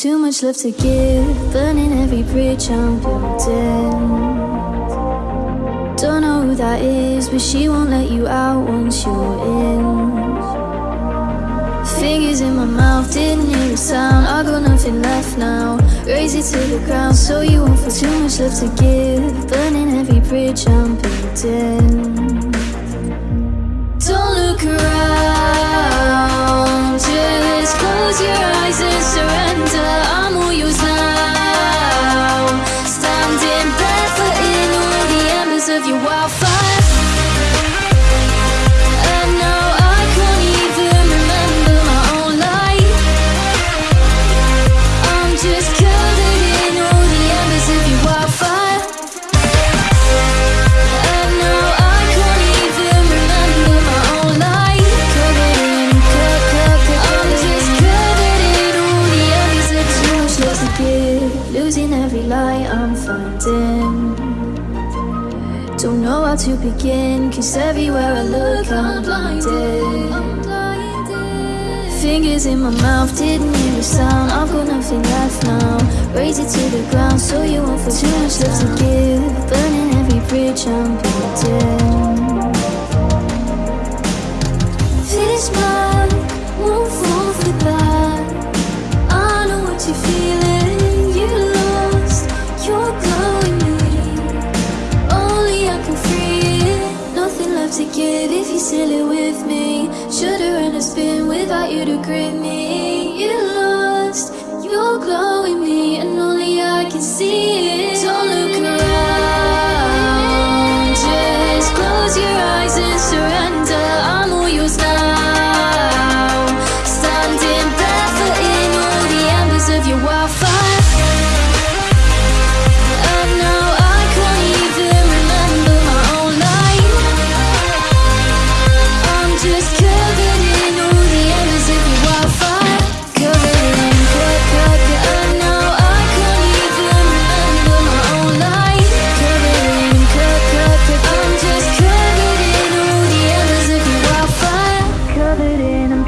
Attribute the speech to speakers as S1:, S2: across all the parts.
S1: Too much love to give, burning every bridge I'm building. Don't know who that is, but she won't let you out once you're in. Fingers in my mouth, didn't hear a sound. I got nothing left now. Raze it to the ground so you won't feel too much love to give. Burning every bridge I'm building. Losing every light I'm finding. Don't know how to begin, cause everywhere I look I'm blinded. Fingers in my mouth, didn't hear a sound. I've got nothing left now. Raze it to the ground so you won't feel too much left to give. If you still here with me. Should've run a spin without you to grip me.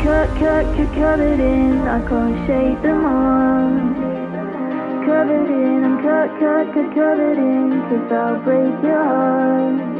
S2: Cut, cut, cut, covered in. I can't shake them off. Covered in, I'm cut, cut, cut, covered in. Cause I'll break your heart.